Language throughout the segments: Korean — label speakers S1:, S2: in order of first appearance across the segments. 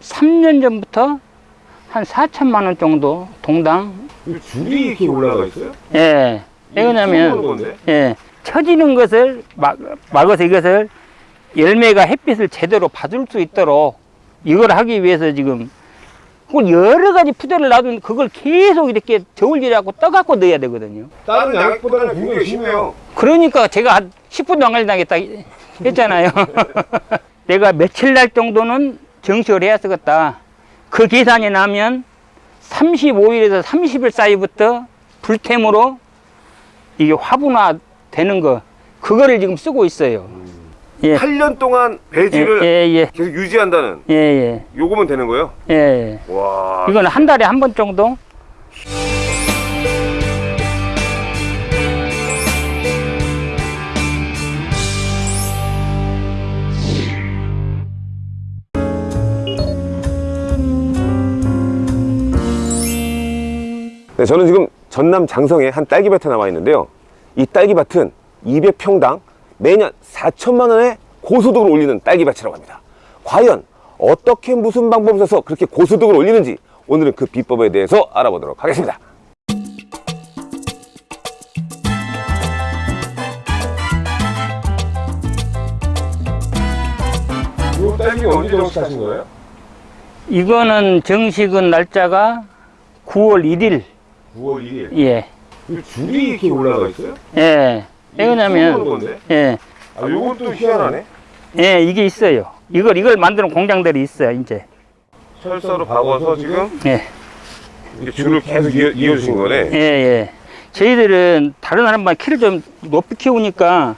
S1: 삼년 전부터 한 4천만 원 정도 동당
S2: 이 줄이 이렇게 올라가 있어요?
S1: 예. 왜
S2: 처음 보는
S1: 그러냐면
S2: 건데?
S1: 예. 처지는 것을 막, 막아서 이것을 열매가 햇빛을 제대로 받을 수 있도록 이걸 하기 위해서 지금 그걸 여러 가지 푸대를 놔두면 그걸 계속 이렇게 저울질하고 떠갖고 넣어야 되거든요.
S2: 다른 양액보다는 굉장히 심해요.
S1: 그러니까 제가 한 10분도 안 걸린다겠다 했잖아요. 내가 며칠 날 정도는 정식을 해야 쓰겠다. 그 계산이 나면 35일에서 30일 사이부터 불템으로 이게 화분화 되는 거, 그거를 지금 쓰고 있어요. 예.
S2: 8년 동안
S1: 예,
S2: 배지를
S1: 예, 예,
S2: 계속 유지한다는
S1: 예, 예,
S2: 요거면 되는 거예요?
S1: 예.
S2: 와.
S1: 이건 한 달에 한 번 정도?
S2: 네, 저는 지금 전남 장성에 한 딸기밭에 나와 있는데요. 이 딸기밭은 200평당 매년 4천만 원의 고소득을 올리는 딸기밭이라고 합니다. 과연 어떻게 무슨 방법을 써서 그렇게 고소득을 올리는지 오늘은 그 비법에 대해서 알아보도록 하겠습니다. 이 딸기는 언제 정식하신 거예요?
S1: 이거는 정식은 날짜가 9월 1일.
S2: 9월 2일.
S1: 예,
S2: 줄이 이렇게 올라가 있어요?
S1: 예. 왜
S2: 처음 보는
S1: 그러냐면,
S2: 건데?
S1: 예,
S2: 아, 요건 또 희한하네.
S1: 예, 이게 있어요. 이걸, 이걸 만드는 공장들이 있어요, 이제.
S2: 철사로 박아서 지금
S1: 예,
S2: 이렇게 줄을 계속 이어, 이어 주신 거네.
S1: 예, 예. 저희들은 다른 사람보다 키를 좀 높이 키우니까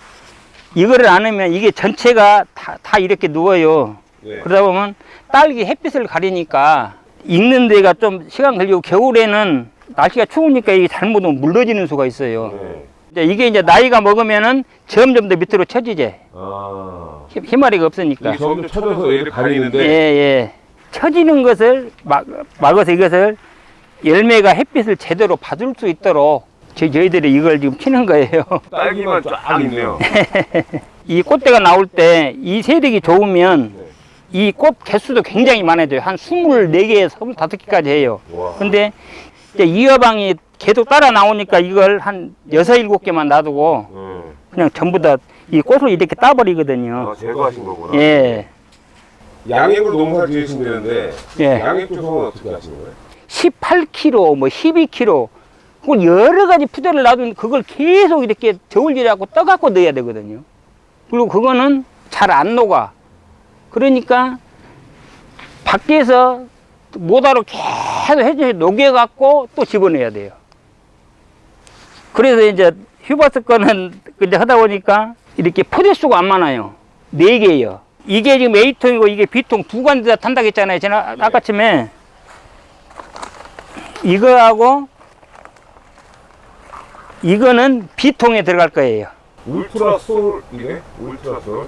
S1: 이거를 안 하면 이게 전체가 다, 다 이렇게 누워요.
S2: 네.
S1: 그러다 보면 딸기 햇빛을 가리니까 익는 데가 좀 시간 걸리고 겨울에는 날씨가 추우니까 이게 잘못하면 물러지는 수가 있어요.
S2: 네.
S1: 이제 이게 이제 나이가 먹으면은 점점 더 밑으로 처지지.
S2: 아.
S1: 힘- 힘마리가 없으니까.
S2: 이게 점점 쳐져서 얘를
S1: 예,
S2: 가리는데.
S1: 예. 처지는 것을 막, 막아서 이것을 열매가 햇빛을 제대로 받을 수 있도록 저희, 저희들이 이걸 지금 키는 거예요.
S2: 딸기만 쫙 있네요.
S1: 이 꽃대가 나올 때 이 세력이 좋으면
S2: 네.
S1: 이꽃 개수도 굉장히 많아져요. 한 24개, 25개까지 해요.
S2: 와.
S1: 근데 이제 이어방이 계속 따라 나오니까 이걸 한 6, 7개만 놔두고
S2: 음.
S1: 그냥 전부 다 이 꽃을 이렇게 따버리거든요.
S2: 아, 제거하신 거구나.
S1: 예.
S2: 양액으로 농사 지으신다는데
S1: 예.
S2: 양액 조성은 어떻게 하시는 거예요?
S1: 18kg, 뭐 12kg, 그걸 여러 가지 푸대를 놔두면 그걸 계속 이렇게 저울질하고 떠갖고 넣어야 되거든요. 그리고 그거는 잘 안 녹아. 그러니까 밖에서 모다로 계속 해줘서 녹여갖고 또 집어넣어야 돼요. 그래서 이제 휴바스 거는 이제 하다 보니까 이렇게 포대 수가 안 많아요. 네 개예요. 이게 지금 A통이고 이게 B통 두 관다 탄다고 했잖아요. 제가 아까쯤에. 이거하고 이거는 B통에 들어갈 거예요.
S2: 울트라 솔이네. 울트라 솔.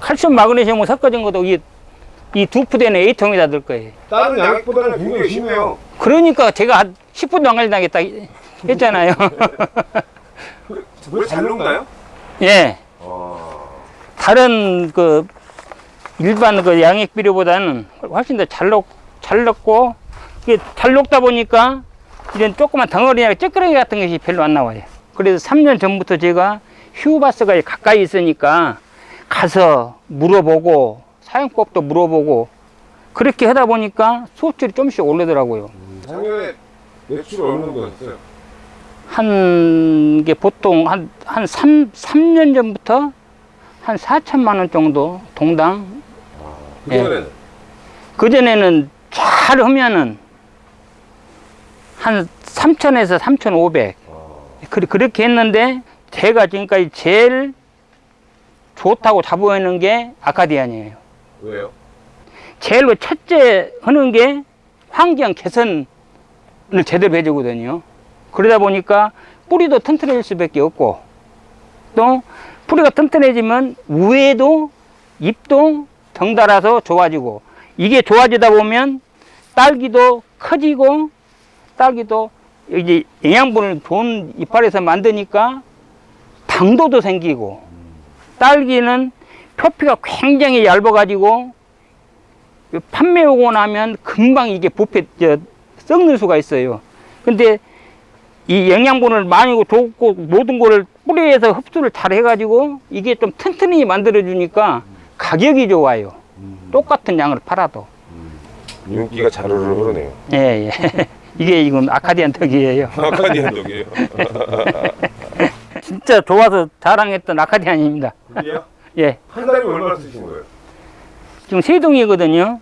S1: 칼슘 마그네슘 섞어진 것도 이 이 두 푸대는 A통에다 넣을 거예요.
S2: 다른 양액보다는 굉장히 심해요.
S1: 그러니까 제가 한 10분도 안 걸린다겠다 했잖아요.
S2: 왜잘 녹나요?
S1: 예.
S2: 아.
S1: 다른 그 일반 그 양액 비료보다는 훨씬 더 잘 녹, 잘 녹고 이게 잘 녹다 보니까 이런 조그만 덩어리나 찌끄러기 같은 것이 별로 안 나와요. 그래서 3년 전부터 제가 휴바스가 가까이 있으니까 가서 물어보고 사용법도 물어보고 그렇게 하다 보니까 수업질이 좀씩 오르더라고요.
S2: 작년에 매출 어느 정도 했어요?
S1: 한게 보통 한, 한 3, 삼년 전부터 한 4천만 원 정도 동당
S2: 그전에는
S1: 그전에는 잘 하면은 한 3천에서 3,500
S2: 아.
S1: 그- 그렇게 했는데 제가 지금까지 제일 좋다고 자부하는 게 아카디안이에요.
S2: 왜요?
S1: 제일로 첫째 하는 게 환경 개선을 제대로 해주거든요. 그러다 보니까 뿌리도 튼튼해질 수밖에 없고 또 뿌리가 튼튼해지면 우에도 잎도 덩달아서 좋아지고 이게 좋아지다 보면 딸기도 커지고 딸기도 이제 영양분을 좋은 이파리에서 만드니까 당도도 생기고 딸기는 표피가 굉장히 얇아가지고 판매 오고 나면 금방 이게 부패 저, 썩는 수가 있어요. 근데 이 영양분을 많이 줬고 모든 거를 뿌리에서 흡수를 잘 해가지고 이게 좀 튼튼히 만들어 주니까 가격이 좋아요. 똑같은 양을 팔아도.
S2: 윤기가 자르르 흐르네요.
S1: 예, 예. 이게 지금 아카디안 턱이에요.
S2: 아카디안 독이에요.
S1: 진짜 좋아서 자랑했던 아카디안입니다.
S2: 그게요?
S1: 예.
S2: 한 달에 얼마나 쓰신 거예요?
S1: 지금 세 동이거든요.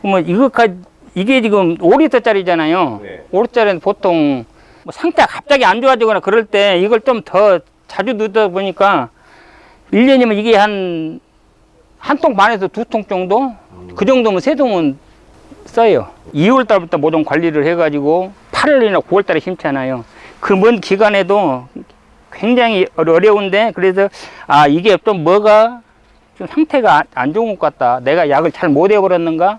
S1: 그러면 이거까지, 이게 지금 5리터짜리잖아요.
S2: 네.
S1: 5리터짜리는 보통 뭐 상태가 갑자기 안 좋아지거나 그럴 때 이걸 좀 더 자주 넣다 보니까 1년이면 이게 한, 한 통 반에서 두 통 정도? 그 정도면 세 통은 써요. 2월 달부터 모종 관리를 해가지고 8월이나 9월 달에 심잖아요. 그 먼 기간에도 굉장히 어려운데 그래서 아 이게 좀 뭐가 좀 상태가 안- 안 좋은 것 같다. 내가 약을 잘 못 해버렸는가?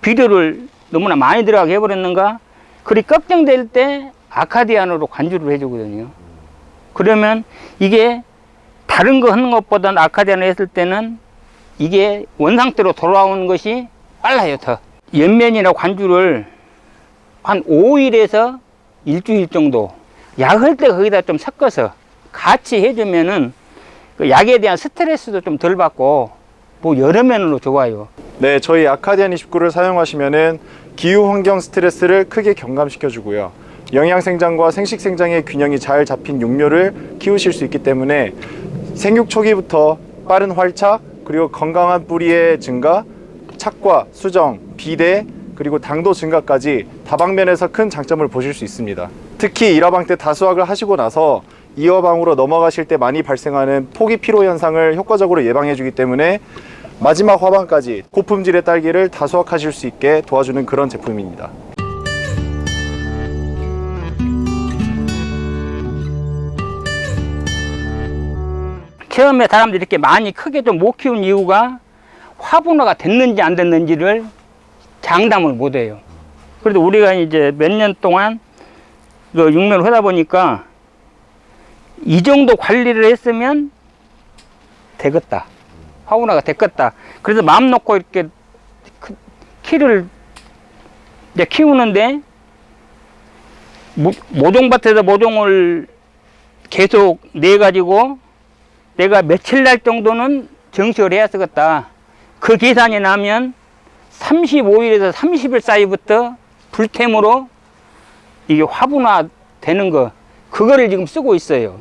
S1: 비료를 너무나 많이 들어가게 해버렸는가? 그리 걱정될 때 아카디안으로 관주를 해주거든요. 그러면 이게 다른 거 하는 것보다는 아카디안을 했을 때는 이게 원상태로 돌아오는 것이 빨라요, 더. 연면이나 관주를 한 5일에서 일주일 정도 약할 때 거기다 좀 섞어서 같이 해주면은 그 약에 대한 스트레스도 좀 덜 받고 뭐 여러 면으로 좋아요.
S3: 네, 저희 아카디안 29를 사용하시면은 기후 환경 스트레스를 크게 경감시켜 주고요. 영양 생장과 생식 생장의 균형이 잘 잡힌 육묘를 키우실 수 있기 때문에 생육 초기부터 빠른 활착 그리고 건강한 뿌리의 증가, 착과 수정, 비대 그리고 당도 증가까지 다방면에서 큰 장점을 보실 수 있습니다. 특히 1화방 때 다수확을 하시고 나서 2화방으로 넘어가실 때 많이 발생하는 포기 피로 현상을 효과적으로 예방해 주기 때문에 마지막 화방까지 고품질의 딸기를 다수확하실 수 있게 도와주는 그런 제품입니다.
S1: 처음에 사람들이 이렇게 많이 크게 좀 못 키운 이유가 화분화가 됐는지 안 됐는지를 장담을 못 해요. 그래도 우리가 이제 몇 년 동안 그 육면을 하다 보니까 이 정도 관리를 했으면 되겠다. 화분화가 됐겠다. 그래서 마음 놓고 이렇게 크- 키를 이제 키우는데 모- 모종밭에서 모종을 계속 내 가지고 내가 며칠 날 정도는 정식을 해야 쓰겠다. 그 계산이 나면 35일에서 30일 사이부터 불템으로 이게 화분화 되는 거, 그거를 지금 쓰고 있어요.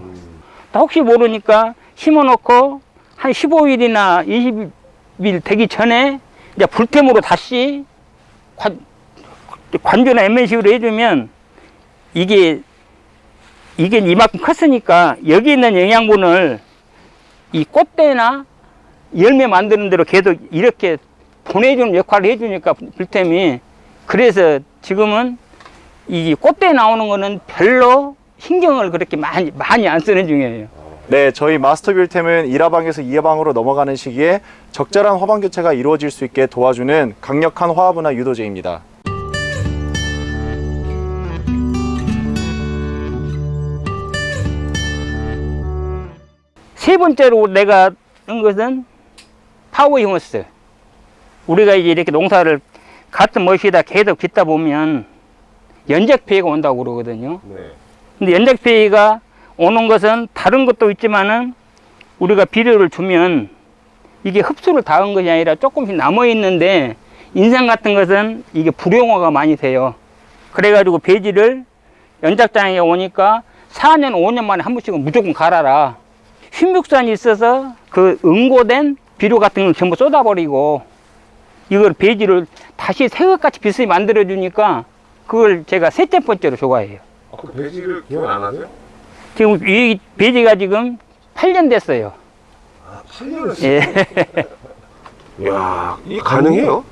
S1: 또 혹시 모르니까 심어놓고 한 15일이나 20일 되기 전에 이제 불템으로 다시 관, 관조나 MNC로 해주면 이게 이게 이만큼 컸으니까 여기 있는 영양분을 이 꽃대나 열매 만드는 대로 계속 이렇게 보내주는 역할을 해주니까 불템이. 그래서 지금은 이 꽃대 나오는 거는 별로 신경을 그렇게 많이 많이 안 쓰는 중이에요.
S3: 네, 저희 마스터 뷰템은 1화방에서 2화방으로 넘어가는 시기에 적절한 화방 교체가 이루어질 수 있게 도와주는 강력한 화합분화 유도제입니다.
S1: 세 번째로 내가 한 것은 파워 휴머스. 우리가 이제 이렇게 농사를 같은 멋이다 계속 짓다 보면 연작 피해가 온다고 그러거든요.
S2: 네.
S1: 근데 연작 피해가 오는 것은 다른 것도 있지만은 우리가 비료를 주면 이게 흡수를 다 한 것이 아니라 조금씩 남아 있는데 인상 같은 것은 이게 불용화가 많이 돼요. 그래가지고 배지를 연작장에 오니까 4년, 5년 만에 한 번씩은 무조건 갈아라. 흰육산이 있어서 그 응고된 비료 같은 걸 전부 쏟아버리고 이걸 배지를 다시 새것같이 비슷히 만들어 주니까 그걸 제가 셋째 번째로 좋아해요.
S2: 아, 그 배지를 기억 안 하세요?
S1: 지금 이 배지가 지금 8년 됐어요.
S2: 아, 8년을
S1: 예.
S2: 이야, 이게 가능해요?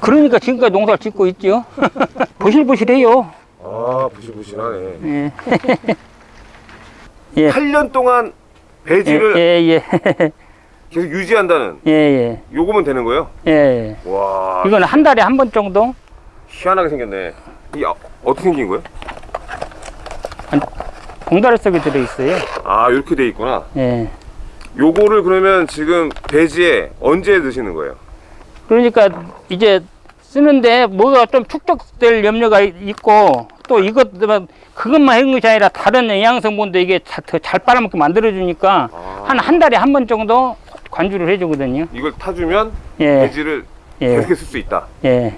S1: 그러니까 지금까지 농사를 짓고 있죠. 보실보실해요.
S2: 아, 부실부실하네.
S1: 예. 예.
S2: 8년 동안
S1: 예,
S2: 배지를
S1: 예, 예.
S2: 계속 유지한다는
S1: 예, 예.
S2: 요거면 되는 거예요?
S1: 예.
S2: 와,
S1: 이거는 한 달에 한 번 정도?
S2: 희한하게 생겼네. 이 아, 어떻게 생긴 거예요?
S1: 봉다리 속에 들어있어요.
S2: 아, 이렇게 돼 있구나.
S1: 예.
S2: 요거를 그러면 지금 배지에 언제 넣으시는 거예요?
S1: 그러니까 이제 쓰는데 뭐가 좀 축적될 염려가 이- 있고 또 이것 그것만 하는 것이 아니라 다른 영양 성분도 이게 더잘 빨아먹게 만들어 주니까
S2: 아.
S1: 한한 달에 한 번 정도 관주를 해주거든요.
S2: 이걸 타주면
S1: 예,
S2: 배지를
S1: 예.
S2: 계속 쓸수 있다.
S1: 예.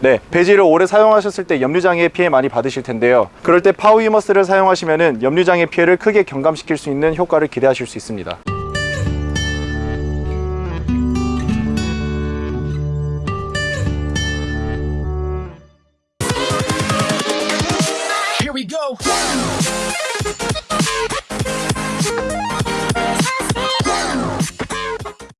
S3: 네, 배지를 오래 사용하셨을 때 염류장애 피해 많이 받으실 텐데요. 그럴 때 파워히머스를 사용하시면은 염류장애 피해를 크게 경감시킬 수 있는 효과를 기대하실 수 있습니다.